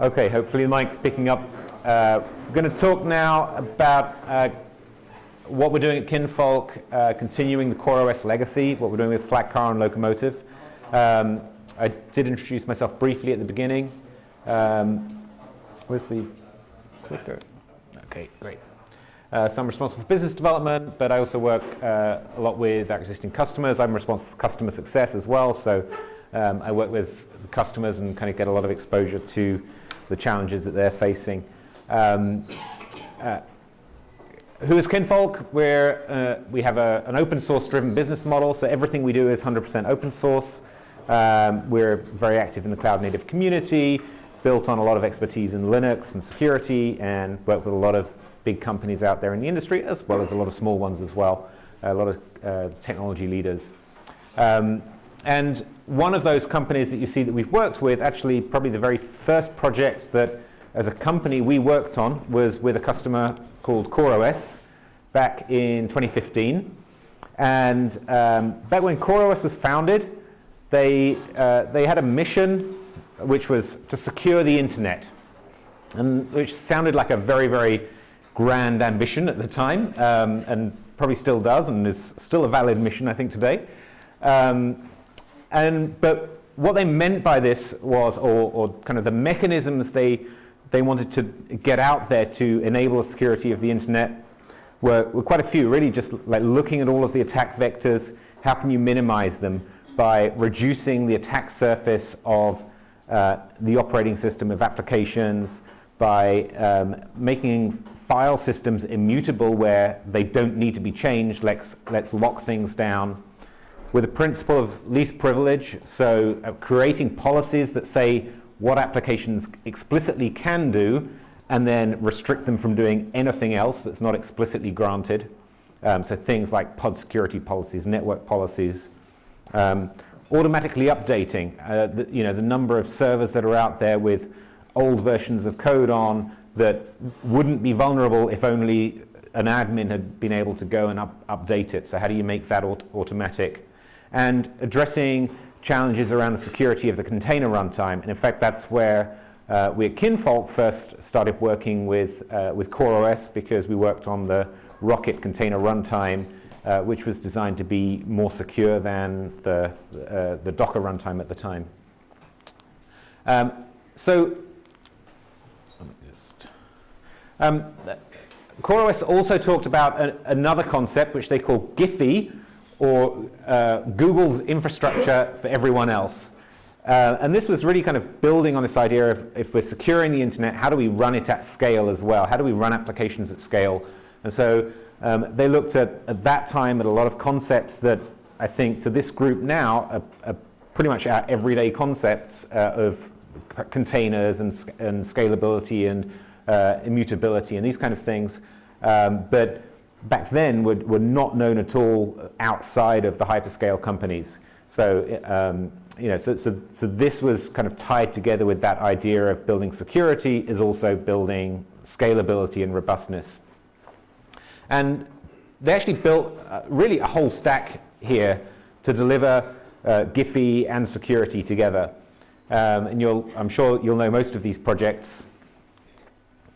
Okay, hopefully the mic's picking up. Uh, we're going to talk now about uh, what we're doing at Kinvolk, uh, continuing the CoreOS legacy, what we're doing with Flatcar and Lokomotive. Um, I did introduce myself briefly at the beginning. Um, where's the clicker? Okay, great. Uh, so I'm responsible for business development, but I also work uh, a lot with our existing customers. I'm responsible for customer success as well, so um, I work with customers and kind of get a lot of exposure to the challenges that they're facing. Um, uh, who is Kinvolk? We're, uh, we have a, an open source driven business model, so everything we do is 100% open source. Um, we're very active in the cloud native community, built on a lot of expertise in Linux and security, and work with a lot of big companies out there in the industry, as well as a lot of small ones as well, a lot of uh, technology leaders. Um, and one of those companies that you see that we've worked with, actually probably the very first project that as a company we worked on was with a customer called CoreOS back in 2015. And um, back when CoreOS was founded, they, uh, they had a mission which was to secure the internet, and which sounded like a very, very grand ambition at the time, um, and probably still does, and is still a valid mission, I think, today. Um, and, but what they meant by this was, or, or kind of the mechanisms they, they wanted to get out there to enable the security of the internet were, were quite a few, really just like looking at all of the attack vectors, how can you minimize them? By reducing the attack surface of uh, the operating system of applications, by um, making file systems immutable where they don't need to be changed, let's, let's lock things down, with the principle of least privilege, so uh, creating policies that say what applications explicitly can do and then restrict them from doing anything else that's not explicitly granted. Um, so things like pod security policies, network policies, um, automatically updating uh, the, you know, the number of servers that are out there with old versions of code on that wouldn't be vulnerable if only an admin had been able to go and up, update it. So how do you make that aut automatic? And addressing challenges around the security of the container runtime. And in fact, that's where uh, we at Kinvolk first started working with, uh, with CoreOS because we worked on the Rocket container runtime, uh, which was designed to be more secure than the, uh, the Docker runtime at the time. Um, so um, CoreOS also talked about another concept which they call GIFEE, or uh, Google's infrastructure for everyone else. Uh, and this was really kind of building on this idea of if we're securing the internet, how do we run it at scale as well? How do we run applications at scale? And so um, they looked at, at that time at a lot of concepts that I think to this group now are, are pretty much our everyday concepts uh, of containers and, and scalability and uh, immutability and these kind of things. Um, but back then were, were not known at all outside of the hyperscale companies. So, um, you know, so, so, so this was kind of tied together with that idea of building security is also building scalability and robustness. And they actually built uh, really a whole stack here to deliver uh, GIFEE and security together. Um, and you'll, I'm sure you'll know most of these projects.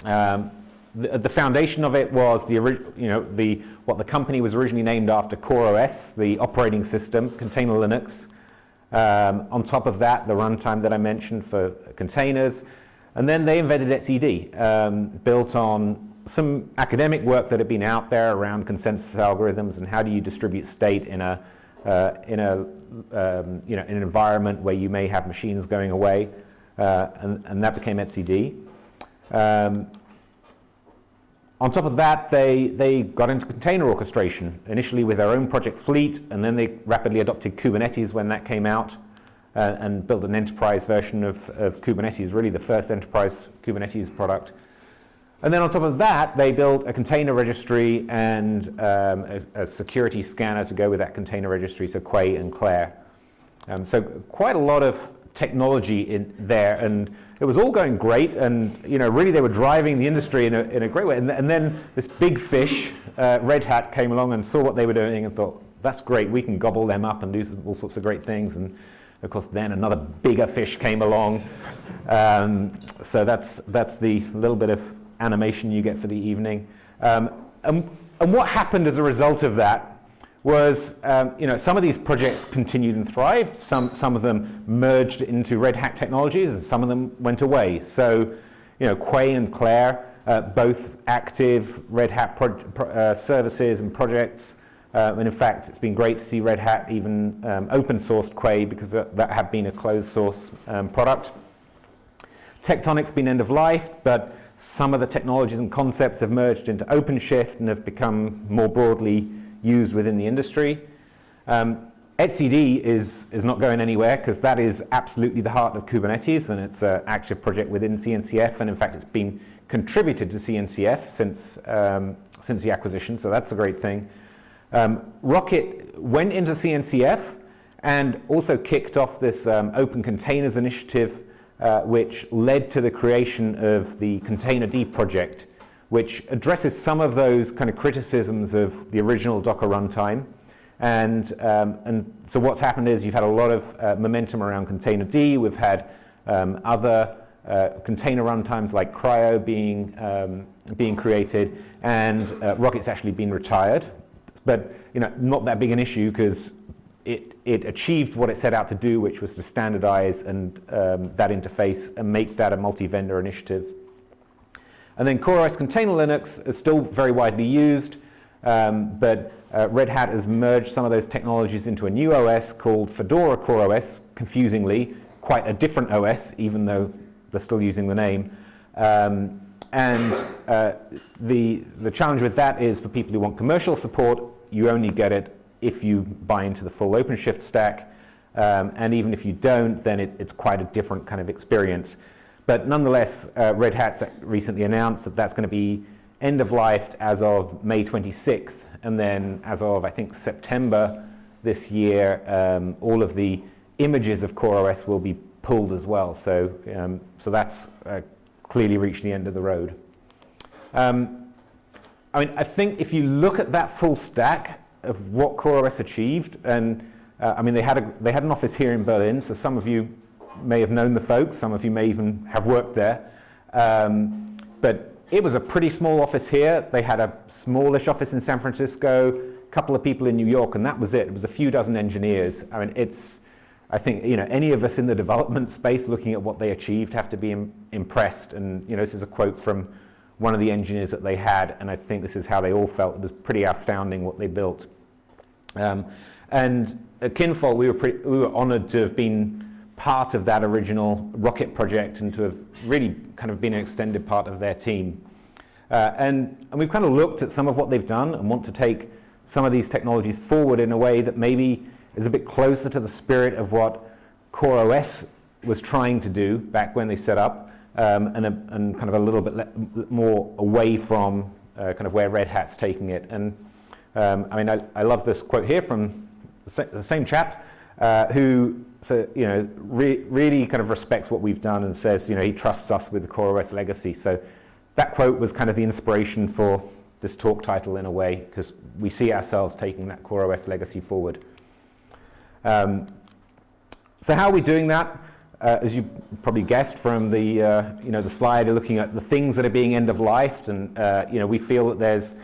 Um, the, the, foundation of it was the, you know, the, what the company was originally named after CoreOS, the operating system, container Linux. Um, on top of that, the runtime that I mentioned for containers. And then they invented etcd, um, built on some academic work that had been out there around consensus algorithms and how do you distribute state in a, uh, in a um, you know, in an environment where you may have machines going away. Uh, and, and that became etcd. Um, on top of that, they, they got into container orchestration, initially with their own project fleet, and then they rapidly adopted Kubernetes when that came out uh, and built an enterprise version of, of Kubernetes, really the first enterprise Kubernetes product. And then on top of that, they built a container registry and um, a, a, security scanner to go with that container registry, so Quay and Clair. Um, so quite a lot of technology in there, and it was all going great, and you know, really they were driving the industry in a, in a great way. And, and then this big fish, uh, Red Hat, came along and saw what they were doing and thought, that's great, we can gobble them up and do all sorts of great things. And of course, then another bigger fish came along, Um, so that's, that's the little bit of animation you get for the evening. Um, and, and, what happened as a result of that was, um, you know, some of these projects continued and thrived. Some, some of them merged into Red Hat technologies, and some of them went away. So, you know, Quay and Clair, uh, both active Red Hat uh, services and projects. Uh, and in fact, it's been great to see Red Hat even um, open sourced Quay because that had been a closed source um, product. Tectonic's been end of life, but some of the technologies and concepts have merged into OpenShift and have become more broadly used within the industry. Um, etcd is, is not going anywhere because that is absolutely the heart of Kubernetes and it's an active project within CNCF and in fact it's been contributed to CNCF since, um, since the acquisition, so that's a great thing. Um, Rocket went into CNCF and also kicked off this um, open containers initiative uh, which led to the creation of the Containerd project, which addresses some of those kind of criticisms of the original Docker runtime. And, um, and so what's happened is you've had a lot of uh, momentum around Containerd. We've had um, other uh, container runtimes like CRI-O being, um, being created, and uh, Rocket's actually been retired. But you know, not that big an issue because it, it achieved what it set out to do, which was to standardize and um, that interface and make that a multi-vendor initiative. And then CoreOS Container Linux is still very widely used, um, but uh, Red Hat has merged some of those technologies into a new OS called Fedora CoreOS, confusingly, quite a different OS, even though they're still using the name. Um, and uh, the, the challenge with that is for people who want commercial support, you only get it if you buy into the full OpenShift stack. Um, and even if you don't, then it, it's quite a different kind of experience. But nonetheless, uh, Red Hat's recently announced that that's going to be end of life as of May 26th. And then as of, I think, September this year, um, all of the images of CoreOS will be pulled as well. So, um, so that's uh, clearly reached the end of the road. Um, I mean, I think if you look at that full stack, of what CoreOS achieved. And uh, I mean, they had, a, they had an office here in Berlin, so some of you may have known the folks, some of you may even have worked there. Um, but it was a pretty small office here. They had a smallish office in San Francisco, a couple of people in New York, and that was it. It was a few dozen engineers. I mean, it's, I think, you know, any of us in the development space looking at what they achieved have to be Im impressed. And, you know, this is a quote from one of the engineers that they had, and I think this is how they all felt. It was pretty astounding what they built. Um, and at Kinvolk, we were, we were honored to have been part of that original rocket project and to have really kind of been an extended part of their team. Uh, and, and we've kind of looked at some of what they've done and want to take some of these technologies forward in a way that maybe is a bit closer to the spirit of what CoreOS was trying to do back when they set up um, and, a, and kind of a little bit more away from uh, kind of where Red Hat's taking it. And um, I mean, I, I, love this quote here from the same chap uh, who so, you know, re really kind of respects what we've done and says, you know, he trusts us with the CoreOS legacy. So that quote was kind of the inspiration for this talk title in a way, because we see ourselves taking that CoreOS legacy forward. Um, so how are we doing that? Uh, as you probably guessed from the, uh, you know, the slide, looking at the things that are being end of life, and uh, you know, we feel that there's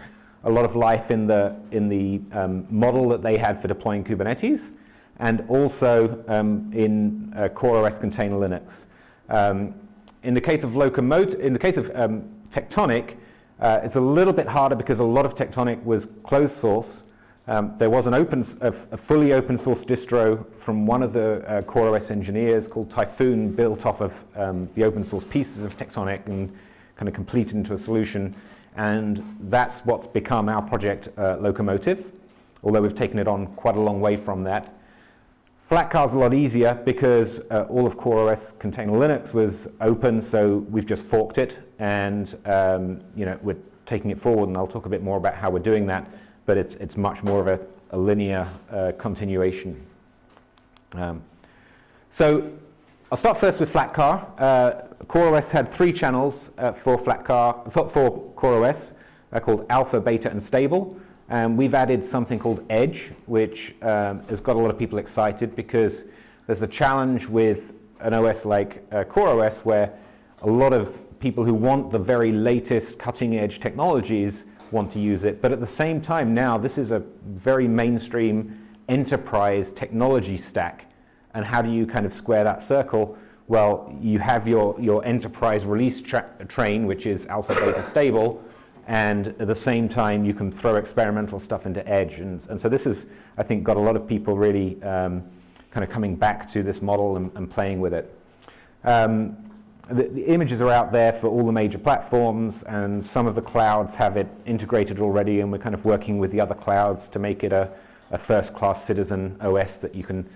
a lot of life in the, in the um, model that they had for deploying Kubernetes, and also um, in uh, CoreOS Container Linux. Um, in the case of Lokomotive, in the case of um, Tectonic, uh, it's a little bit harder because a lot of Tectonic was closed source. Um, there was an open, a, a, fully open source distro from one of the uh, CoreOS engineers called Typhoon, built off of um, the open source pieces of Tectonic and kind of completed into a solution. And that's what's become our project uh, Lokomotive, although we've taken it on quite a long way from that. Flatcar's a lot easier because uh, all of CoreOS Container Linux was open, so we've just forked it, and um, you know we're taking it forward, and I'll talk a bit more about how we're doing that, but it's, it's much more of a, a linear uh, continuation. Um, so I'll start first with Flatcar. Uh, CoreOS had three channels uh, for Flatcar, for, for CoreOS uh, called Alpha, Beta, and Stable. And we've added something called Edge, which um, has got a lot of people excited because there's a challenge with an OS like uh, CoreOS where a lot of people who want the very latest cutting edge technologies want to use it. But at the same time now, this is a very mainstream enterprise technology stack. And how do you kind of square that circle? Well, you have your, your enterprise release tra train, which is alpha beta stable, and at the same time you can throw experimental stuff into Edge. And, and so this has, I think, got a lot of people really um, kind of coming back to this model and, and playing with it. Um, the, the, images are out there for all the major platforms and some of the clouds have it integrated already and we're kind of working with the other clouds to make it a, a first-class citizen OS that you can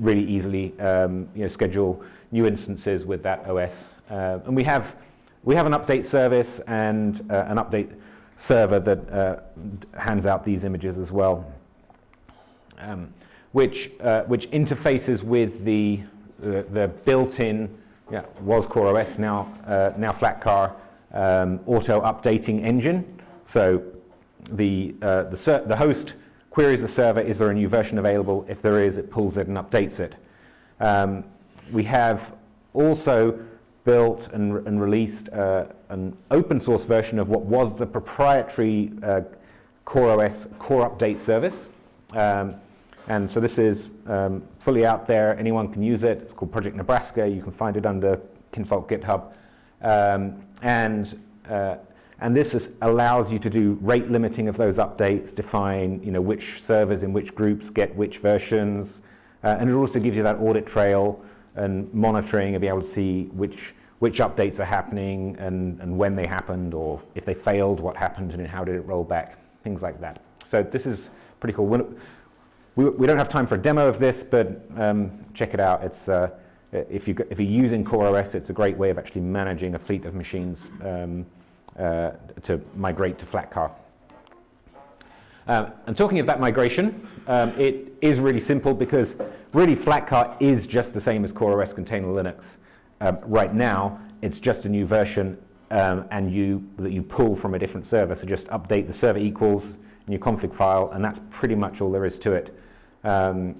really easily um, you know, schedule new instances with that OS. Uh, and we have, we have an update service and uh, an update server that uh, hands out these images as well, um, which, uh, which interfaces with the, the built-in yeah, was CoreOS, now, uh, now Flatcar um, auto updating engine. So the, uh, the, the host queries the server, is there a new version available? If there is, it pulls it and updates it. Um, we have also built and, and released uh, an open source version of what was the proprietary uh, CoreOS core update service. Um, and so this is um, fully out there. Anyone can use it. It's called Project Nebraska. You can find it under Kinvolk GitHub. Um, and, uh, and this is, allows you to do rate limiting of those updates, define you know, which servers in which groups get which versions. Uh, and it also gives you that audit trail and monitoring and be able to see which, which updates are happening and, and when they happened or if they failed, what happened and how did it roll back, things like that. So this is pretty cool. We, we don't have time for a demo of this, but um, check it out. It's, uh, if, you, if you're using CoreOS, it's a great way of actually managing a fleet of machines um, uh, to migrate to Flatcar. Um, and talking of that migration, um, it is really simple because really Flatcar is just the same as CoreOS Container Linux. Um, right now, it's just a new version um, and you, that you pull from a different server. So just update the server equals in your config file, and that's pretty much all there is to it. Um,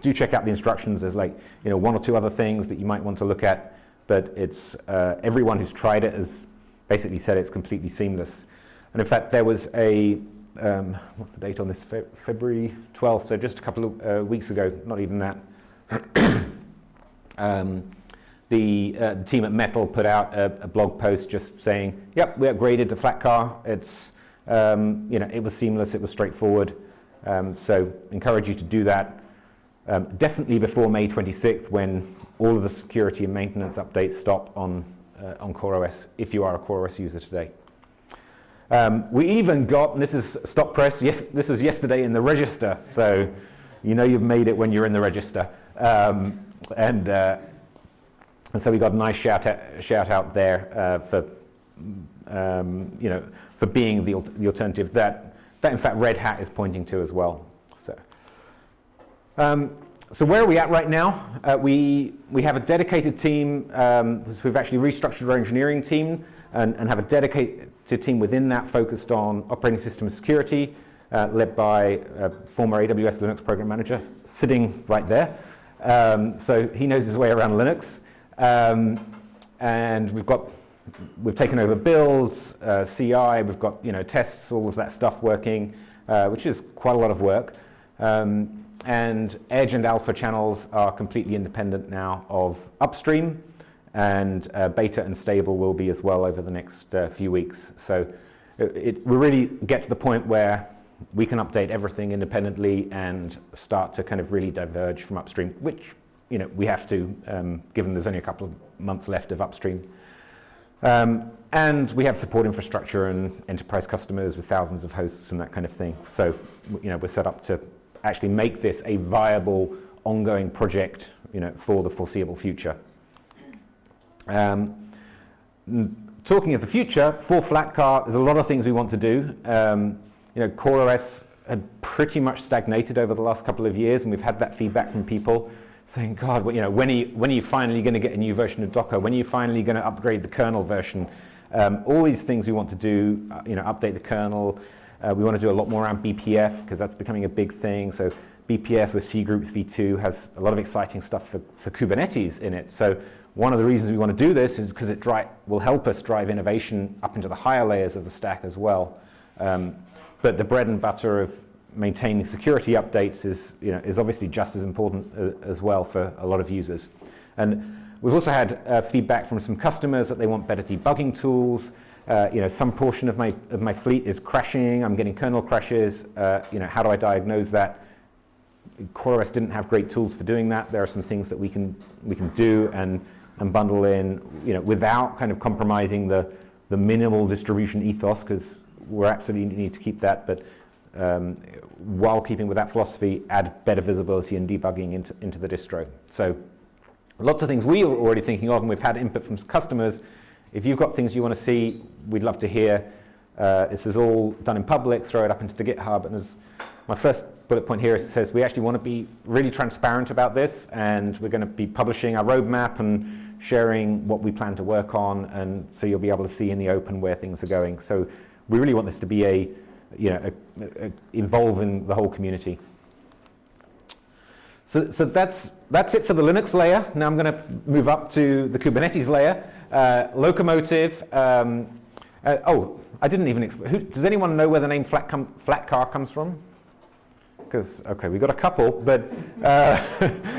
do check out the instructions. There's like you know one or two other things that you might want to look at, but it's uh, everyone who's tried it has basically said it's completely seamless. And in fact, there was a um, what's the date on this? Fe February 12th, so just a couple of uh, weeks ago, not even that. the, uh, the, team at Metal put out a, a, blog post just saying, "Yep, we upgraded to Flatcar. It's um, you know it was seamless, it was straightforward." Um, so encourage you to do that. Um, definitely before May 26th when all of the security and maintenance updates stop on, uh, on CoreOS if you are a CoreOS user today. Um, we even got, and this is stop press, yes, this was yesterday in the register, so you know you've made it when you're in the register. Um, and, uh, and so we got a nice shout out, shout out there uh, for, um, you know, for being the, the alternative that that in fact Red Hat is pointing to as well. So, um, so where are we at right now? Uh, we, we have a dedicated team, um, we've actually restructured our engineering team and, and have a dedicated team within that focused on operating system security, uh, led by a former AWS Linux program manager sitting right there. Um, so he knows his way around Linux. Um, and we've got we've taken over builds, uh, CI, we've got you know tests, all of that stuff working, uh, which is quite a lot of work. Um, and Edge and Alpha channels are completely independent now of upstream, and uh, beta and stable will be as well over the next uh, few weeks. So it, it, we really get to the point where we can update everything independently and start to kind of really diverge from upstream, which you know we have to, um, given there's only a couple of months left of upstream. Um, and we have support infrastructure and enterprise customers with thousands of hosts and that kind of thing. So, you know, we're set up to actually make this a viable, ongoing project, you know, for the foreseeable future. Um, talking of the future, for Flatcar, there's a lot of things we want to do. Um, you know, CoreOS had pretty much stagnated over the last couple of years, and we've had that feedback from people saying, God, you know, when are you, when are you finally going to get a new version of Docker? When are you finally going to upgrade the kernel version? Um, all these things we want to do, uh, you know, update the kernel. Uh, we want to do a lot more around BPF because that's becoming a big thing. So BPF with cgroups v2 has a lot of exciting stuff for, for Kubernetes in it. So one of the reasons we want to do this is because it will help us drive innovation up into the higher layers of the stack as well. Um, but the bread and butter of maintaining security updates is, you know, is obviously just as important uh, as well for a lot of users. And we've also had uh, feedback from some customers that they want better debugging tools. Uh, you know, some portion of my, of my fleet is crashing, I'm getting kernel crashes, uh, you know, how do I diagnose that? CoreOS didn't have great tools for doing that. There are some things that we can, we can do and, and bundle in, you know, without kind of compromising the, the minimal distribution ethos, because we absolutely need to keep that, but um, while keeping with that philosophy, add better visibility and debugging into, into the distro. So lots of things we are already thinking of, and we've had input from customers. If you've got things you want to see, we'd love to hear. Uh, this is all done in public, throw it up into the GitHub, and as my first bullet point here says we actually want to be really transparent about this, and we're going to be publishing our roadmap and sharing what we plan to work on, and so you'll be able to see in the open where things are going. So we really want this to be a, you know, a, a, involving the whole community. So, so that's, that's it for the Linux layer. Now I'm going to move up to the Kubernetes layer. Uh, Lokomotive. Um, uh, oh, I didn't even explain. Does anyone know where the name flat, flat car comes from? Because, okay, we got a couple, but uh,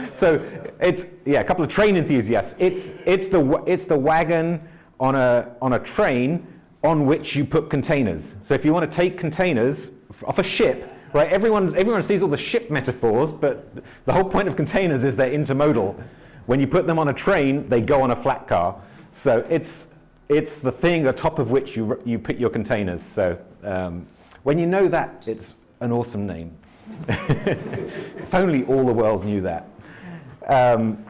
so it's, yeah, a couple of train enthusiasts. It's, it's, the, it's the wagon on a, on a train on which you put containers. So if you want to take containers off a ship, right, everyone, everyone sees all the ship metaphors, but the whole point of containers is they're intermodal. When you put them on a train, they go on a flat car. So it's, it's the thing atop of which you, you put your containers. So um, when you know that, it's an awesome name. if only all the world knew that. Um,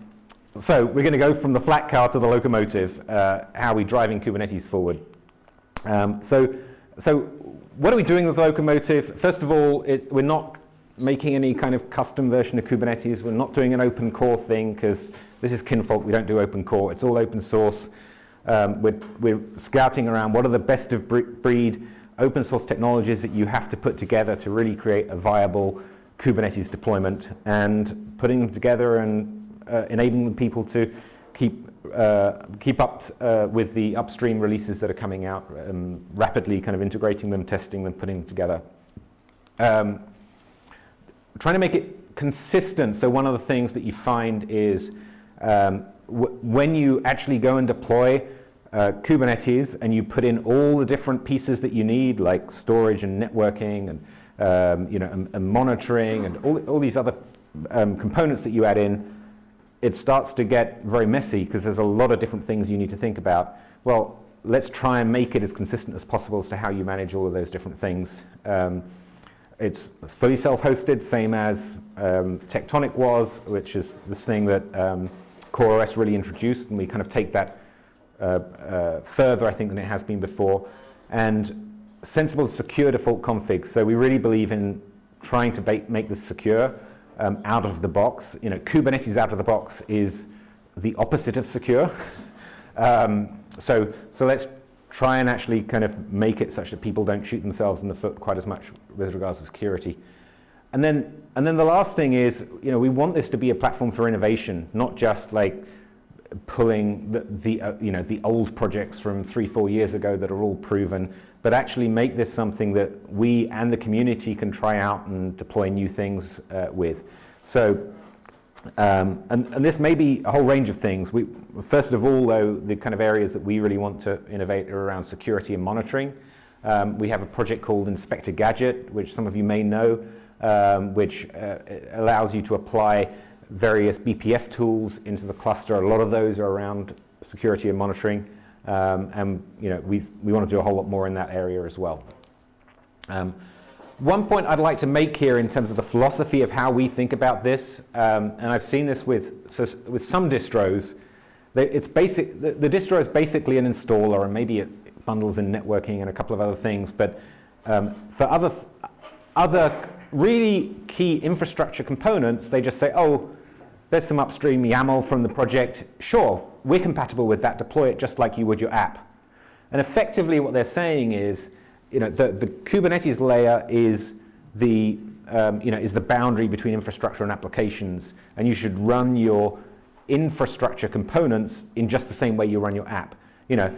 so we're going to go from the flat car to the locomotive, uh, how are we driving Kubernetes forward. Um, so, so what are we doing with Lokomotive? First of all, it, we're not making any kind of custom version of Kubernetes. We're not doing an open core thing because this is Kinvolk. We don't do open core. It's all open source. Um, we're, we're scouting around what are the best of breed open source technologies that you have to put together to really create a viable Kubernetes deployment and putting them together and uh, enabling people to keep uh, keep up uh, with the upstream releases that are coming out, um, rapidly kind of integrating them, testing them, putting them together. Um, trying to make it consistent. So one of the things that you find is um, when you actually go and deploy uh, Kubernetes and you put in all the different pieces that you need, like storage and networking and um, you know and, and, monitoring and all, all these other um, components that you add in, it starts to get very messy because there's a lot of different things you need to think about. Well, let's try and make it as consistent as possible as to how you manage all of those different things. Um, it's fully self-hosted, same as um, Tectonic was, which is this thing that um, CoreOS really introduced, and we kind of take that uh, uh, further, I think, than it has been before. And sensible, secure default configs. So we really believe in trying to make this secure um, out of the box. You know, Kubernetes out of the box is the opposite of secure. um, so, so let's try and actually kind of make it such that people don't shoot themselves in the foot quite as much with regards to security. And then, and then the last thing is, you know, we want this to be a platform for innovation, not just like pulling the, the uh, you know, the old projects from three, four years ago that are all proven but actually make this something that we and the community can try out and deploy new things uh, with. So, um, and, and, this may be a whole range of things. We, first of all, though, the kind of areas that we really want to innovate are around security and monitoring. Um, we have a project called Inspector Gadget, which some of you may know, um, which uh, allows you to apply various BPF tools into the cluster. A lot of those are around security and monitoring. Um, and you know, we we want to do a whole lot more in that area as well. Um, one point I'd like to make here in terms of the philosophy of how we think about this, um, and I've seen this with, so with some distros, it's basic, the, the, distro is basically an installer and maybe it bundles in networking and a couple of other things, but um, for other, other really key infrastructure components, they just say, oh, there's some upstream YAML from the project, sure, we're compatible with that, deploy it just like you would your app. And effectively what they're saying is, you know, the, the Kubernetes layer is the um, you know, is the boundary between infrastructure and applications, and you should run your infrastructure components in just the same way you run your app. You know,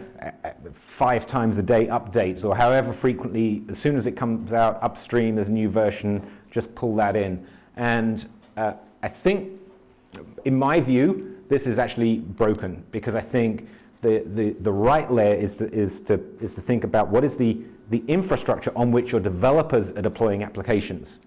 five times a day updates, or however frequently, as soon as it comes out upstream, there's a new version, just pull that in. And uh, I think, in my view, this is actually broken because I think the, the, the right layer is to, is, to, is to think about what is the, the infrastructure on which your developers are deploying applications.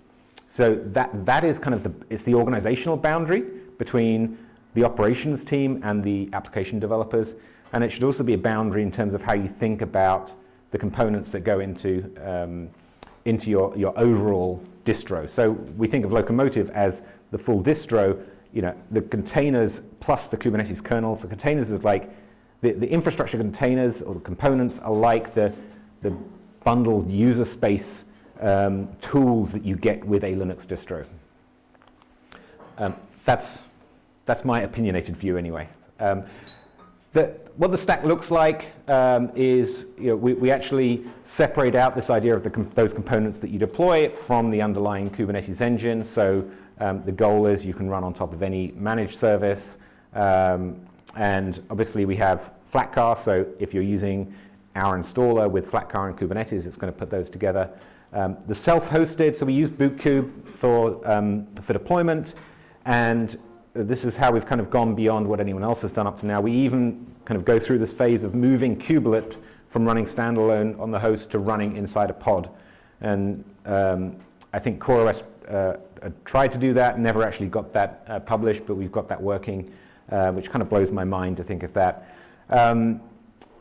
So that, that is kind of the, it's the organizational boundary between the operations team and the application developers. And it should also be a boundary in terms of how you think about the components that go into, um, into your, your overall distro. So we think of Lokomotive as the full distro, you know, the containers plus the Kubernetes kernel. So containers is like the, the infrastructure containers or the components are like the, the bundled user space um, tools that you get with a Linux distro. Um, that's, that's my opinionated view anyway. Um, the, what the stack looks like um, is you know, we, we, actually separate out this idea of com those components that you deploy from the underlying Kubernetes engine. So um, the goal is you can run on top of any managed service. Um, and obviously we have Flatcar, so if you're using our installer with Flatcar and Kubernetes, it's going to put those together. Um, the self-hosted, so we use Bootkube for, um, for deployment, and this is how we've kind of gone beyond what anyone else has done up to now. We even kind of go through this phase of moving Kubelet from running standalone on the host to running inside a pod. And um, I think CoreOS uh, tried to do that, never actually got that uh, published, but we've got that working, uh, which kind of blows my mind to think of that. Um,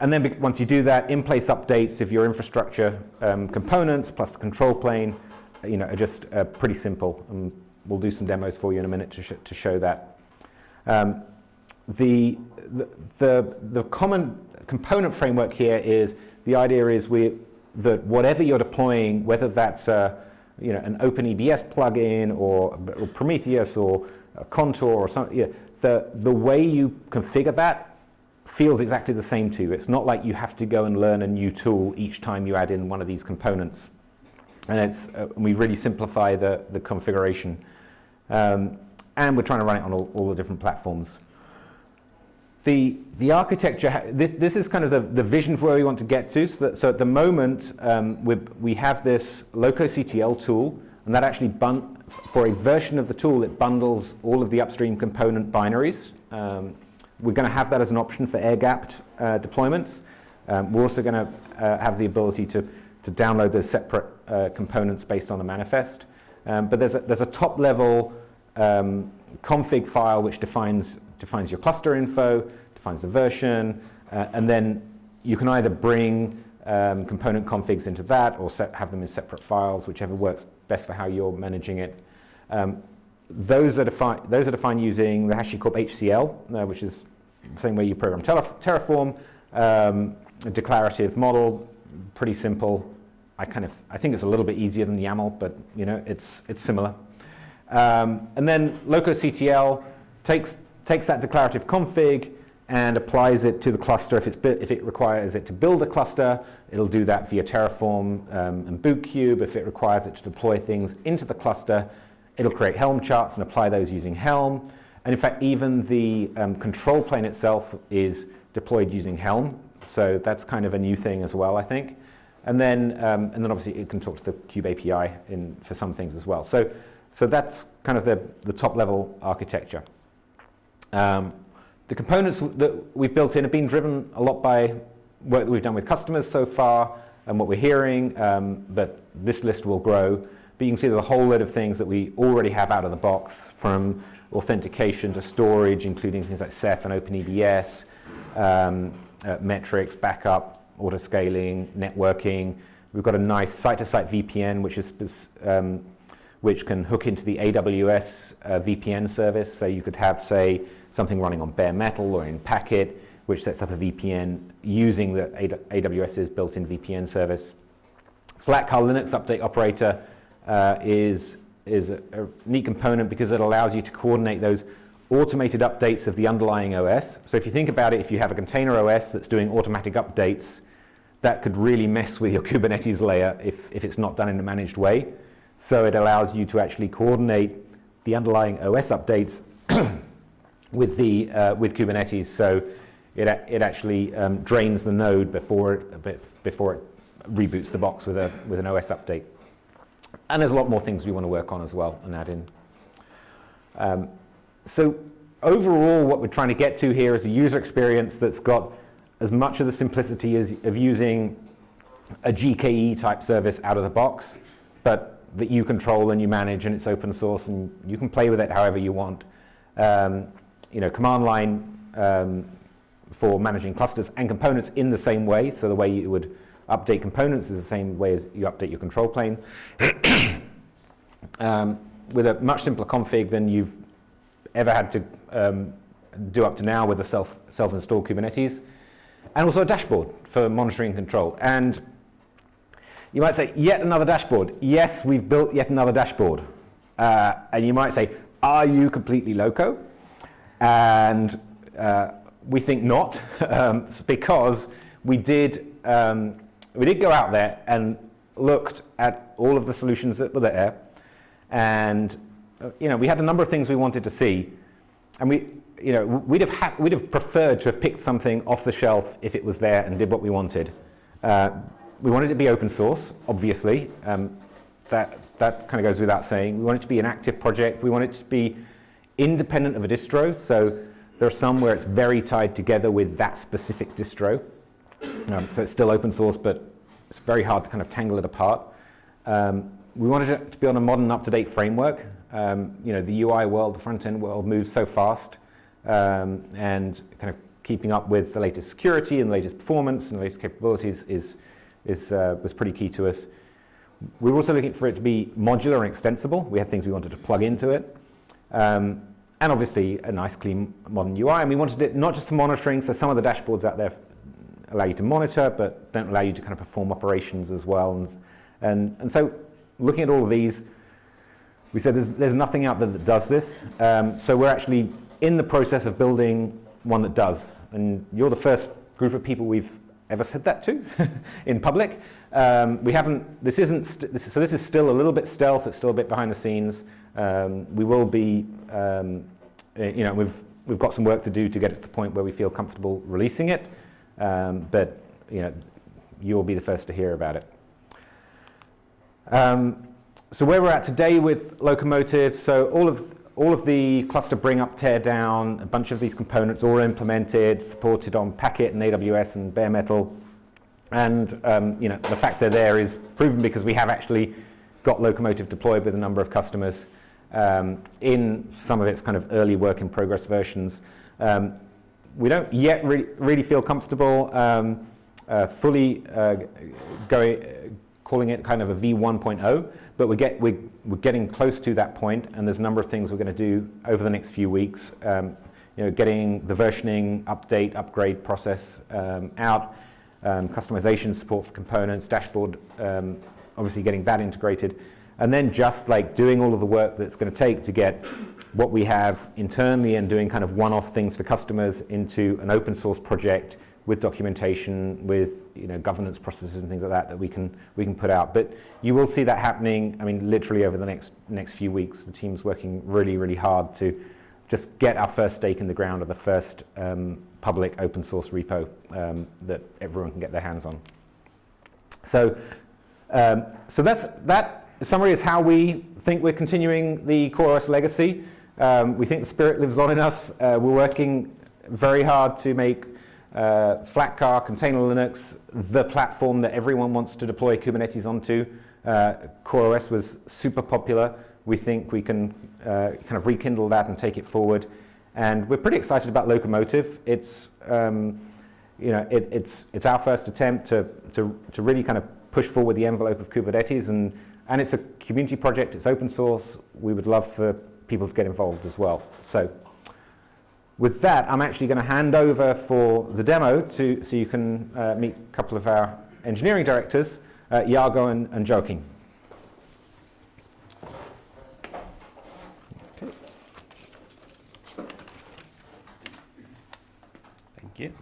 and then once you do that, in-place updates of your infrastructure um, components plus the control plane, you know, are just uh, pretty simple. And we'll do some demos for you in a minute to, sh to show that. Um, the, the, the, the, common component framework here is the idea is we, that whatever you're deploying, whether that's a, you know, an OpenEBS plugin or, or Prometheus or Contour or something, yeah, the, the way you configure that feels exactly the same to you. It's not like you have to go and learn a new tool each time you add in one of these components. And it's, uh, we really simplify the, the configuration. Um, and we're trying to run it on all, all the different platforms. The, the architecture, this, this is kind of the, the vision for where we want to get to. So, that, so at the moment, um, we, we have this lokoctl tool, and that actually, for a version of the tool, it bundles all of the upstream component binaries. Um, we're going to have that as an option for air-gapped uh, deployments. Um, we're also going to uh, have the ability to, to download those separate uh, components based on the manifest. Um, but there's a, there's a top-level um, config file which defines, defines your cluster info, defines the version, uh, and then you can either bring um, component configs into that or set, have them in separate files, whichever works best for how you're managing it. Um, those are, defined, those are defined using the HashiCorp HCL, uh, which is the same way you program Terraform, um, a declarative model, pretty simple. I kind of, I think it's a little bit easier than YAML, but you know, it's, it's similar. Um, and then lokoctl takes, takes that declarative config and applies it to the cluster. If, it's, if it requires it to build a cluster, it'll do that via Terraform um, and Bootkube. If it requires it to deploy things into the cluster, it'll create Helm charts and apply those using Helm. And in fact, even the um, control plane itself is deployed using Helm. So that's kind of a new thing as well, I think. And then, um, and then obviously it can talk to the Kube API in, for some things as well. So, so that's kind of the, the top level architecture. Um, the components that we've built in have been driven a lot by work that we've done with customers so far and what we're hearing, um, but this list will grow. But you can see there's a whole load of things that we already have out of the box from authentication to storage, including things like Ceph and OpenEBS, um, uh, metrics, backup, auto-scaling, networking. We've got a nice site-to-site -site VPN, which is um, which can hook into the AWS uh, VPN service. So you could have, say, something running on bare metal or in Packet, which sets up a VPN using the AWS's built-in VPN service. Flatcar Linux Update Operator uh, is is a, a neat component because it allows you to coordinate those automated updates of the underlying OS. So if you think about it, if you have a container OS that's doing automatic updates, that could really mess with your Kubernetes layer if, if it's not done in a managed way. So it allows you to actually coordinate the underlying OS updates with, the, uh, with Kubernetes. So it, it actually um, drains the node before it, before it reboots the box with, a, with an OS update. And there's a lot more things we want to work on as well and add in. Um, so overall, what we're trying to get to here is a user experience that's got as much of the simplicity as, of using a GKE type service out of the box, but that you control and you manage and it's open source and you can play with it however you want. Um, you know, command line um, for managing clusters and components in the same way. So the way you would update components is the same way as you update your control plane. um, with a much simpler config than you've ever had to um, do up to now with a self, self-installed Kubernetes. And also a dashboard for monitoring control. And you might say, yet another dashboard. Yes, we've built yet another dashboard. Uh, and you might say, are you completely loco? And uh, we think not, um, because we did, um, we did go out there and looked at all of the solutions that were there. And uh, you know, we had a number of things we wanted to see. And we, you know, we'd have, we'd have preferred to have picked something off the shelf if it was there and did what we wanted. Uh, we wanted it to be open source, obviously. Um, that, that kind of goes without saying. We want it to be an active project. We want it to be independent of a distro. So there are some where it's very tied together with that specific distro. Um, so it's still open source, but it's very hard to kind of tangle it apart. Um, we wanted it to be on a modern, up-to-date framework. Um, you know, the UI world, the front-end world moves so fast, um, and kind of keeping up with the latest security and the latest performance and the latest capabilities is, is, uh, was pretty key to us. We were also looking for it to be modular and extensible. We had things we wanted to plug into it. Um, and obviously a nice, clean, modern UI. And we wanted it not just for monitoring, so some of the dashboards out there allow you to monitor, but don't allow you to kind of perform operations as well. And, and, and so looking at all of these, we said there's, there's nothing out there that does this. Um, so we're actually in the process of building one that does. And you're the first group of people we've ever said that to in public. Um, we haven't, this isn't, this is, so this is still a little bit stealth, it's still a bit behind the scenes. Um, we will be, um, eh, you know, we've, we've got some work to do to get it to the point where we feel comfortable releasing it, um, but, you know, you'll be the first to hear about it. Um, so where we're at today with Lokomotive, so all of, all of the cluster bring up, tear down, a bunch of these components all implemented, supported on Packet and AWS and bare metal. And um, you know, the fact they're there is proven because we have actually got Lokomotive deployed with a number of customers um, in some of its kind of early work in progress versions. Um, we don't yet re really feel comfortable um, uh, fully uh, going, calling it kind of a V1.0, but we get, we, we're getting close to that point, and there's a number of things we're going to do over the next few weeks. Um, you know, getting the versioning, update, upgrade process um, out, um, customization support for components, dashboard, um, obviously getting that integrated, and then just like doing all of the work that's going to take to get what we have internally and doing kind of one-off things for customers into an open source project with documentation, with you know, governance processes and things like that that we can, we can put out. But you will see that happening, I mean, literally over the next, next few weeks. The team's working really, really hard to just get our first stake in the ground of the first um, public open source repo um, that everyone can get their hands on. So, um, so that's, that summary is how we think we're continuing the CoreOS legacy. Um, we think the spirit lives on in us. Uh, we're working very hard to make uh, Flatcar, Container Linux, the platform that everyone wants to deploy Kubernetes onto. Uh, CoreOS was super popular. We think we can uh, kind of rekindle that and take it forward. And we're pretty excited about Lokomotive. It's, um, you know, it, it's, it's our first attempt to, to, to really kind of push forward the envelope of Kubernetes. And, and it's a community project. It's open source. We would love for people to get involved as well. So with that, I'm actually going to hand over for the demo to, so you can uh, meet a couple of our engineering directors, uh, Iago and, and Joaquim. Thank you.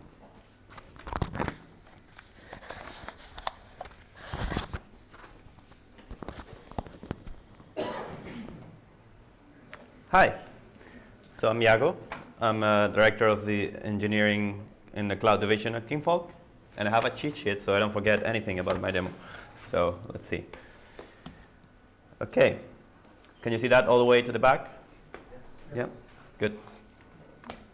Hi. So I'm Iago. I'm a director of the engineering in the cloud division at Kinvolk. And I have a cheat sheet so I don't forget anything about my demo. So let's see. OK. Can you see that all the way to the back? Yes. Yeah? Good.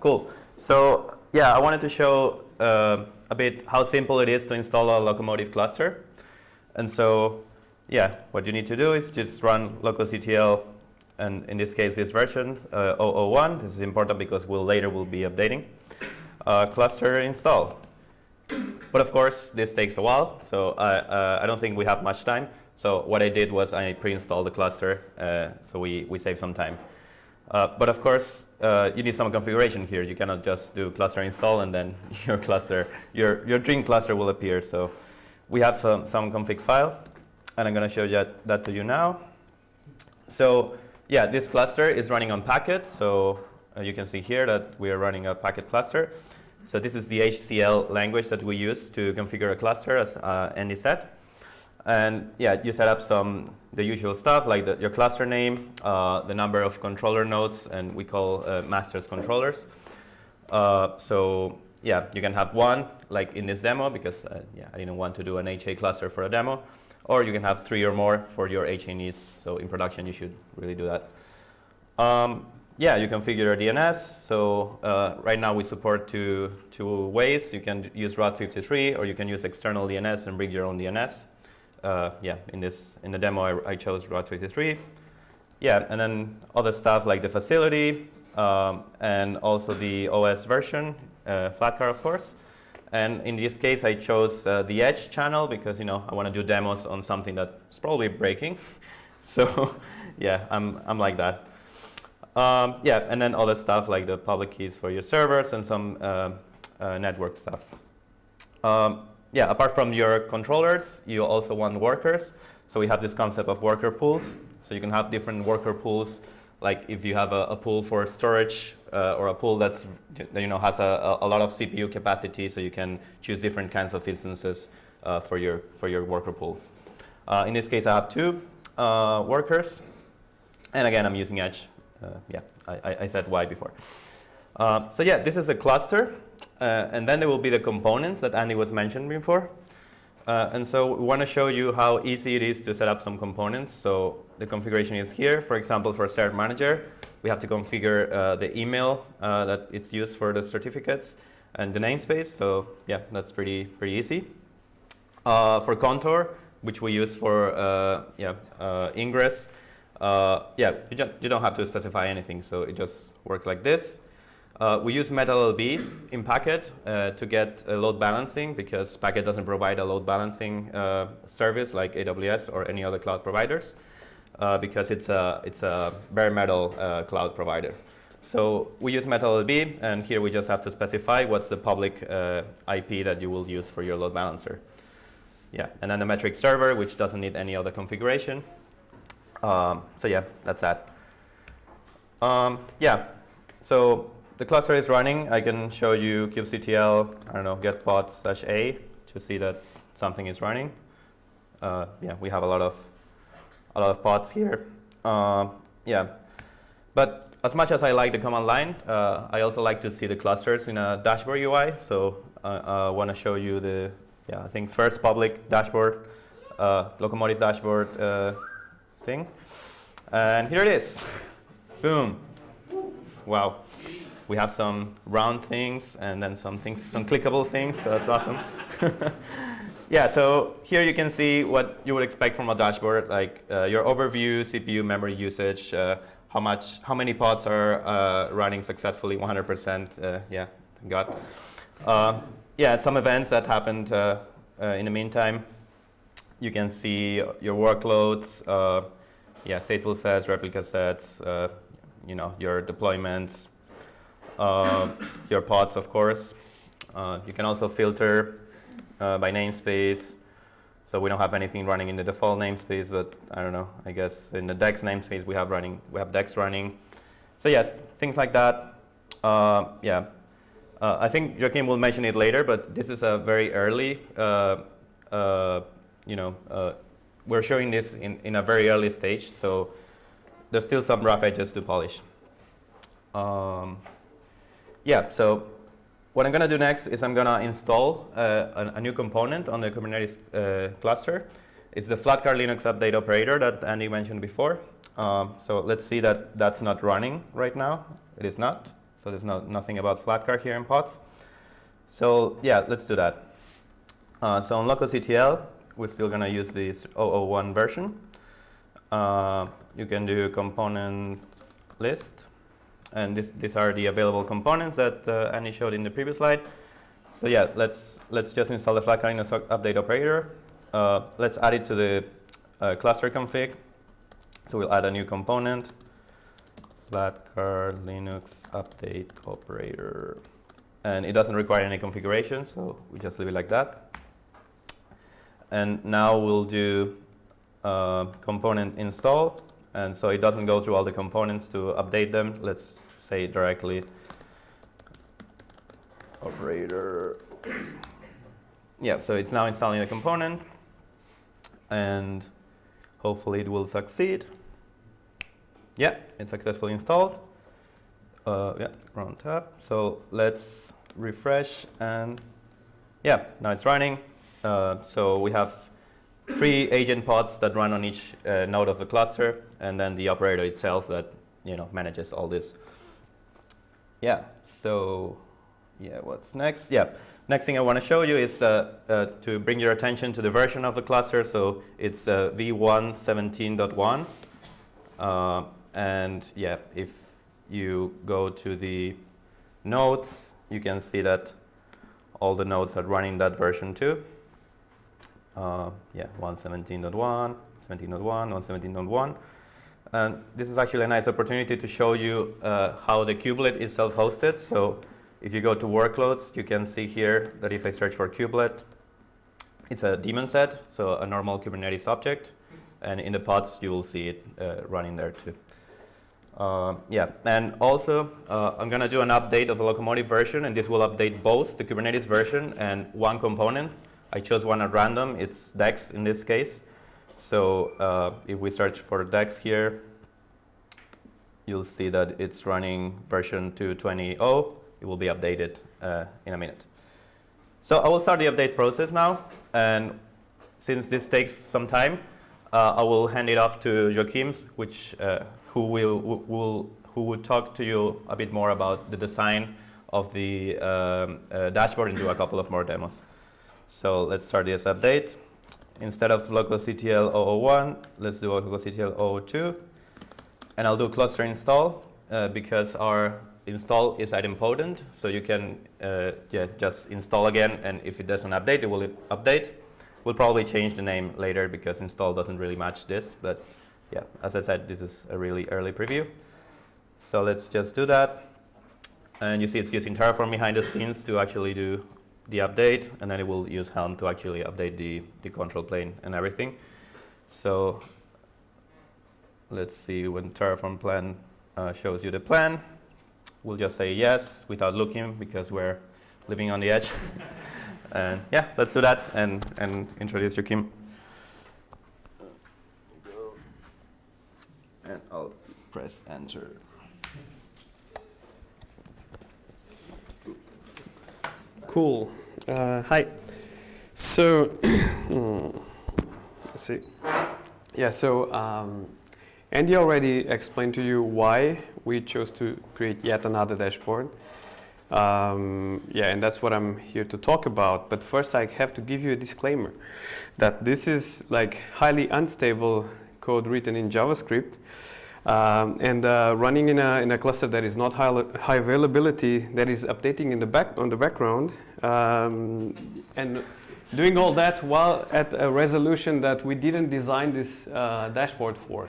Cool. So yeah, I wanted to show uh, a bit how simple it is to install a Lokomotive cluster. And so yeah, what you need to do is just run lokoctl, and in this case, this version, uh, 001. This is important because we'll later will be updating. Uh, cluster install. But of course, this takes a while, so I, uh, I don't think we have much time. So what I did was I pre-installed the cluster, uh, so we, we save some time. Uh, but of course, uh, you need some configuration here. You cannot just do cluster install and then your cluster, your, your dream cluster will appear. So we have some, config file, and I'm going to show that, that to you now. So yeah, this cluster is running on Packet. So uh, you can see here that we are running a Packet cluster. So this is the HCL language that we use to configure a cluster, as uh, Andy said. And yeah, you set up some the usual stuff like the, your cluster name, uh, the number of controller nodes, and we call uh, masters controllers. Uh, so yeah, you can have one like in this demo because uh, yeah, I didn't want to do an HA cluster for a demo, or you can have three or more for your HA needs. So in production, you should really do that. Um, yeah, you configure DNS. So uh, right now we support two, two ways. You can use Route 53 or you can use external DNS and bring your own DNS. Uh, yeah, in this in the demo I, I, chose Route 53. Yeah, and then other stuff like the facility um, and also the OS version, uh, Flatcar of course. And in this case I chose uh, the Edge channel because you know I want to do demos on something that's probably breaking. so yeah, I'm I'm like that. Um, yeah, and then other stuff like the public keys for your servers and some uh, uh, network stuff. Um, yeah, apart from your controllers, you also want workers. So we have this concept of worker pools. So you can have different worker pools, like if you have a, a pool for storage uh, or a pool that's you know has a, a, lot of CPU capacity, so you can choose different kinds of instances uh, for your for your worker pools. Uh, in this case, I have two uh, workers, and again, I'm using Edge uh, yeah, I, I, said why before. Uh, so yeah, this is a cluster. And then there will be the components that Andy was mentioning before. Uh, and so we want to show you how easy it is to set up some components. So the configuration is here. For example, for Cert Manager, we have to configure uh, the email uh, it's used for the certificates and the namespace. So yeah, that's pretty pretty easy. for Contour, which we use for yeah ingress, uh, yeah, you, you don't have to specify anything, so it just works like this. Uh, we use MetalLB in Packet uh, to get load balancing because Packet doesn't provide a load balancing uh, service like AWS or any other cloud providers uh, because it's a, it's a bare metal uh, cloud provider. So we use MetalLB, and here we just have to specify what's the public IP that you will use for your load balancer. Yeah, and then the metric server, which doesn't need any other configuration. Um, so yeah, that's that. Um, yeah, so the cluster is running. I can show you kubectl, I don't know, get pod slash a to see that something is running. Uh, yeah, we have a lot of a lot of pods here. Uh, yeah, but as much as I like the command line, uh, I also like to see the clusters in a dashboard UI. So I want to show you the yeah I think first public dashboard, uh, Lokomotive dashboard uh, thing. And here it is. Boom. Wow. We have some round things and then some things, some clickable things, so that's awesome. yeah, so here you can see what you would expect from a dashboard, like uh, your overview, CPU, memory usage, uh, how much, how many pods are uh, running successfully, 100%, uh, yeah, thank God. Uh, yeah, some events that happened uh, in the meantime. You can see your workloads, yeah, stateful sets, replica sets, you know, your deployments, your pods, of course. Uh, you can also filter uh, by namespace. So we don't have anything running in the default namespace, but I don't know. I guess in the Dex namespace we have running, we have Dex running. So yeah, things like that. Uh, yeah, I think Joaquim will mention it later, but this is a very early you know, uh, we're showing this in, in a very early stage, so there's still some rough edges to polish. Um, yeah, so what I'm going to do next is I'm going to install uh, a, a, new component on the Kubernetes uh, cluster. It's the Flatcar Linux update operator that Andy mentioned before. Um, so let's see that that's not running right now. It is not. So there's no, nothing about Flatcar here in pods. So yeah, let's do that. Uh, so on lokoctl, we're still going to use this 001 version. Uh, you can do component list. And this, these are the available components that uh, Annie showed in the previous slide. So yeah, let's, let's just install the Flatcar Linux update operator. Uh, let's add it to the uh, cluster config. So we'll add a new component, Flatcar Linux update operator. And it doesn't require any configuration, so we just leave it like that. And now we'll do uh, component install. And so it doesn't go through all the components to update them. Let's say directly operator. yeah, so it's now installing the component. And hopefully it will succeed. Yeah, it's successfully installed. Uh, yeah, run tab. So let's refresh and yeah, now it's running. Uh, so we have three agent pods that run on each uh, node of the cluster, and then the operator itself that you know manages all this. Yeah. So yeah, what's next? Yeah. Next thing I want to show you is uh, uh, to bring your attention to the version of the cluster. So it's uh, v1.17.1. Uh, and yeah, if you go to the nodes, you can see that all the nodes are running that version too. Uh, yeah, 117.1, 17.1, 117.1. And this is actually a nice opportunity to show you uh, how the kubelet is self-hosted. So if you go to workloads, you can see here that if I search for kubelet, it's a daemon set, so a normal Kubernetes object. And in the pods, you will see it uh, running there too. Uh, yeah, and also uh, I'm going to do an update of the Lokomotive version, and this will update both the Kubernetes version and one component. I chose one at random. It's Dex in this case. So uh, if we search for Dex here, you'll see that it's running version 2.20.0. It will be updated uh, in a minute. So I will start the update process now. And since this takes some time, uh, I will hand it off to Joaquim, which uh, who will, will who would talk to you a bit more about the design of the um, uh, dashboard and do a couple of more demos. So let's start this update. Instead of lokoctl 001, let's do lokoctl 002. And I'll do cluster install uh, because our install is idempotent. So you can uh, yeah, just install again, and if it doesn't update, it will update. We'll probably change the name later because install doesn't really match this, but yeah, as I said, this is a really early preview. So let's just do that. And you see it's using Terraform behind the scenes to actually do the update, and then it will use Helm to actually update the, the control plane and everything. So let's see when Terraform plan uh, shows you the plan. We'll just say yes without looking because we're living on the edge. and yeah, let's do that and, and introduce Joaquim. Go and I'll press enter. Cool. Uh, hi. So, let's see. Yeah, so um, Andy already explained to you why we chose to create yet another dashboard. Um, yeah, and that's what I'm here to talk about. But first I have to give you a disclaimer that this is like highly unstable code written in JavaScript um, and uh, running in a, in a cluster that is not high, high availability, that is updating in the back on the background, um, and doing all that while at a resolution that we didn't design this uh, dashboard for.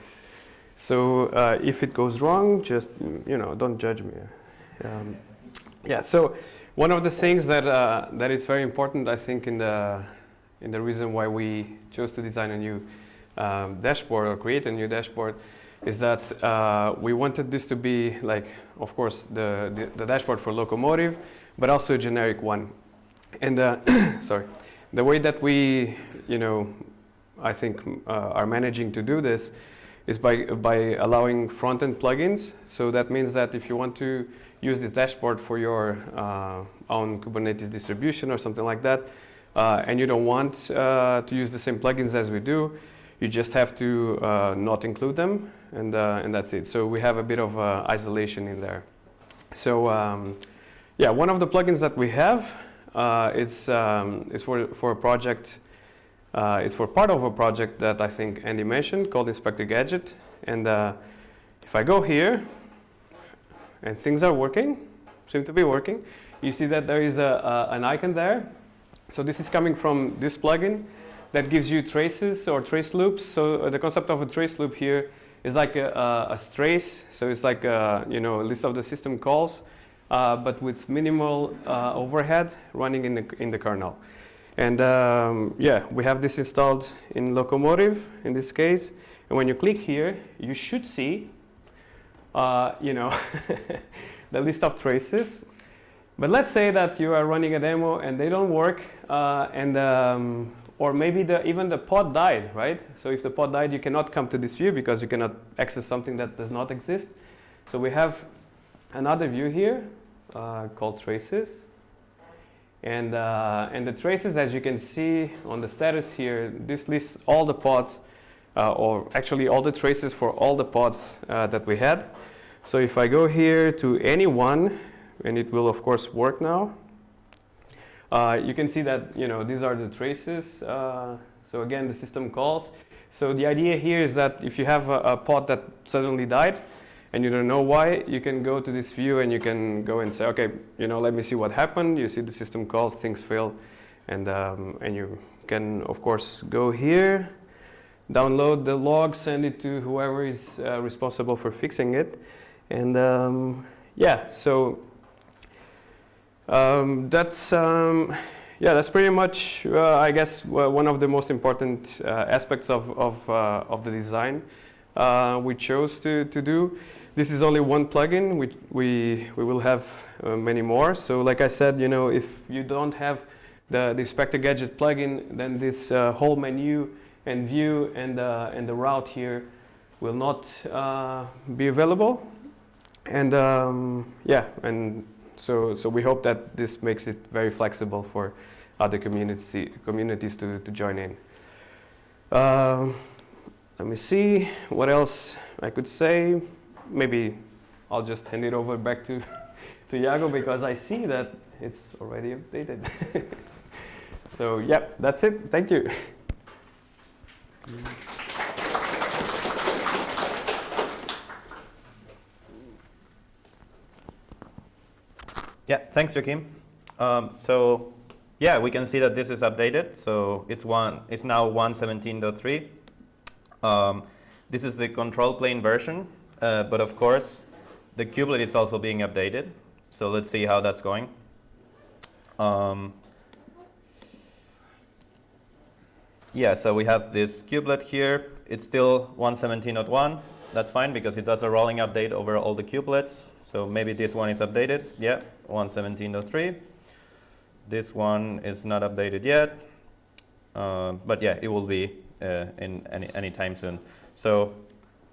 So uh, if it goes wrong, just you know, don't judge me. Um, yeah. So one of the things that uh, that is very important, I think, in the in the reason why we chose to design a new um, dashboard or create a new dashboard is that uh, we wanted this to be like, of course, the, the, the, dashboard for Lokomotive, but also a generic one. And uh, sorry, the way that we, you know, I think uh, are managing to do this is by, by allowing front-end plugins. So that means that if you want to use this dashboard for your uh, own Kubernetes distribution or something like that, uh, and you don't want uh, to use the same plugins as we do, you just have to uh, not include them, and, and that's it. So we have a bit of isolation in there. So um, yeah, one of the plugins that we have uh, is, um, is for, for a project, uh, it's for part of a project that I think Andy mentioned called Inspector Gadget. And uh, if I go here, and things are working, seem to be working, you see that there is a, a, an icon there. So this is coming from this plugin that gives you traces or trace loops. So uh, the concept of a trace loop here is like a, a, a trace. So it's like a, you know, a list of the system calls, uh, but with minimal uh, overhead running in the, in the kernel. And um, yeah, we have this installed in Lokomotive in this case. And when you click here, you should see, uh, you know, the list of traces. But let's say that you are running a demo and they don't work, uh, and um, or maybe the, even the pod died, right? So if the pod died, you cannot come to this view because you cannot access something that does not exist. So we have another view here uh, called traces. And, uh, and the traces, as you can see on the status here, this lists all the pods, uh, or actually all the traces for all the pods uh, that we had. So if I go here to any one, and it will of course work now, uh, you can see that you know these are the traces. Uh, so again, the system calls. So the idea here is that if you have a, a pod that suddenly died, and you don't know why, you can go to this view and you can go and say, okay, you know, let me see what happened. You see the system calls, things fail, and um, and you can of course go here, download the log, send it to whoever is uh, responsible for fixing it, and um, yeah, so um, that's um, yeah, that's pretty much uh, I guess one of the most important uh, aspects of of, uh, of the design uh, we chose to to do. This is only one plugin. We, we, we will have uh, many more. So like I said, you know, if you don't have the, the Inspector Gadget plugin, then this uh, whole menu and view and, uh, and the route here will not uh, be available. And um, yeah, and so, so we hope that this makes it very flexible for other community, communities to, to join in. Um, let me see what else I could say maybe I'll just hand it over back to, to Iago because I see that it's already updated. so yeah, that's it. Thank you. Yeah, thanks, Joaquim. Um, so yeah, we can see that this is updated. So it's one. It's now 117.3. Um, this is the control plane version. Uh, but of course, the kubelet is also being updated. So let's see how that's going. Um, yeah, so we have this kubelet here. It's still 117.1. That's fine because it does a rolling update over all the kubelets. So maybe this one is updated. Yeah, 117.3. This one is not updated yet. Uh, but yeah, it will be uh, in any, any time soon. So,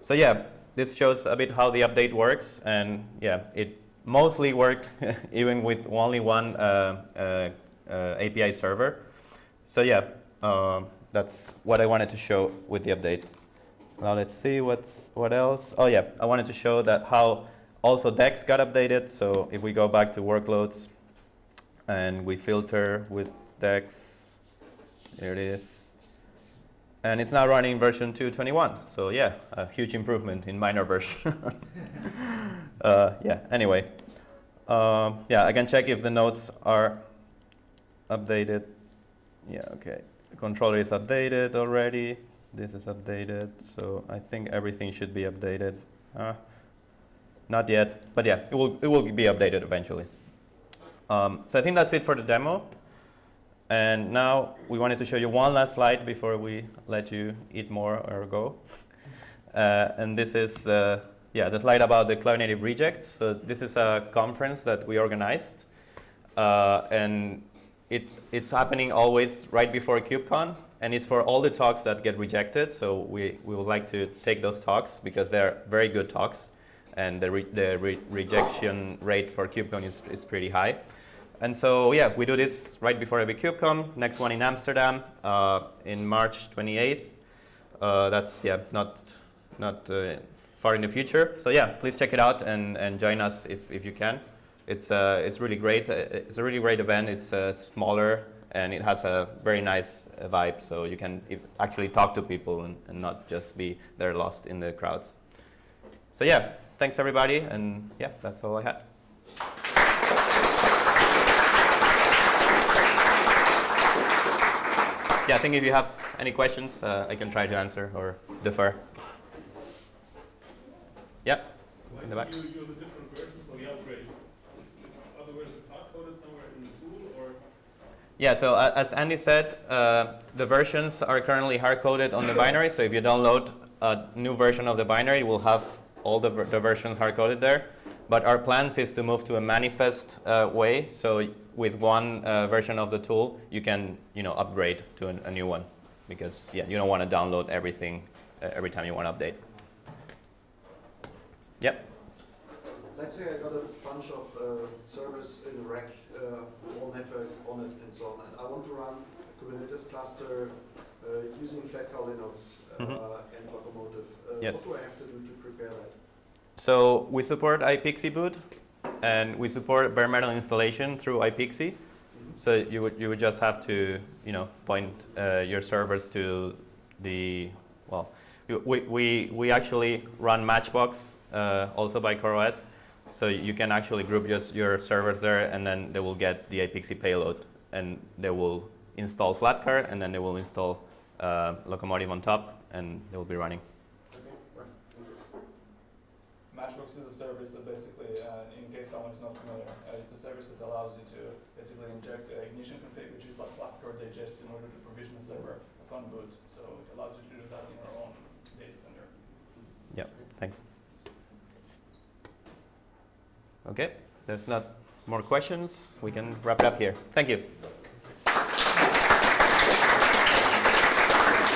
so yeah, this shows a bit how the update works. And yeah, it mostly worked even with only one uh, uh, uh API server. So yeah, uh, that's what I wanted to show with the update. Now let's see what's what else. Oh yeah, I wanted to show that how also Dex got updated. So if we go back to workloads and we filter with Dex, there it is. And it's now running version 221. So yeah, a huge improvement in minor version. uh, yeah, anyway. Uh, yeah, I can check if the nodes are updated. Yeah, okay. The controller is updated already. This is updated. So I think everything should be updated. Uh, not yet, but yeah, it will, it will be updated eventually. Um, so I think that's it for the demo. And now we wanted to show you one last slide before we let you eat more or go. Uh, and this is uh, yeah, the slide about the Cloud Native Rejects. So this is a conference that we organized. Uh, and it, it's happening always right before KubeCon, and it's for all the talks that get rejected. So we, we would like to take those talks because they're very good talks, and the, re, the re rejection rate for KubeCon is, is pretty high. And so yeah, we do this right before every KubeCon. Next one in Amsterdam uh, in March 28th. Uh, that's yeah, not not uh, far in the future. So yeah, please check it out and, and join us if, if you can. It's, uh, it's really great. Uh, It's a really great event. It's uh, smaller and it has a very nice vibe. So you can actually talk to people and, and not just be there lost in the crowds. So yeah, thanks everybody. And yeah, that's all I had. Yeah, I think if you have any questions, uh, I can try to answer or defer. Yeah, in the back. you use a different version for the upgrade? Is, is other versions hard-coded somewhere in the tool, or? Yeah, so uh, as Andy said, uh, the versions are currently hard-coded on the binary. So if you download a new version of the binary, it will have all the, ver- the versions hard-coded there. But our plans is to move to a manifest uh, way. So with one uh, version of the tool, you can you know upgrade to an, a new one because yeah, you don't want to download everything uh, every time you want to update. Yep. Let's say I got a bunch of uh, servers in a rack, uh, all network on it and so on, and I want to run a Kubernetes cluster uh, using Flatcar Linux uh, Mhm. and Lokomotive. Uh, Yes. What do I have to do to prepare that? So we support iPXE boot, and we support bare metal installation through iPXE. So you would you would just have to you know point uh, your servers to the well we we we actually run Matchbox uh, also by CoreOS, so you can actually group just your servers there, and then they will get the iPXE payload, and they will install Flatcar, and then they will install uh, Lokomotive on top, and they will be running. Okay, right. thank you. Matchbox is a service that basically, uh, in case someone is not familiar, uh, it's a service that allows you to basically inject a ignition config, which is what Flatcar digest in order to provision a server upon boot. So it allows you to do that in your own data center. Yeah, thanks. Okay, there's not more questions. We can wrap it up here. Thank you.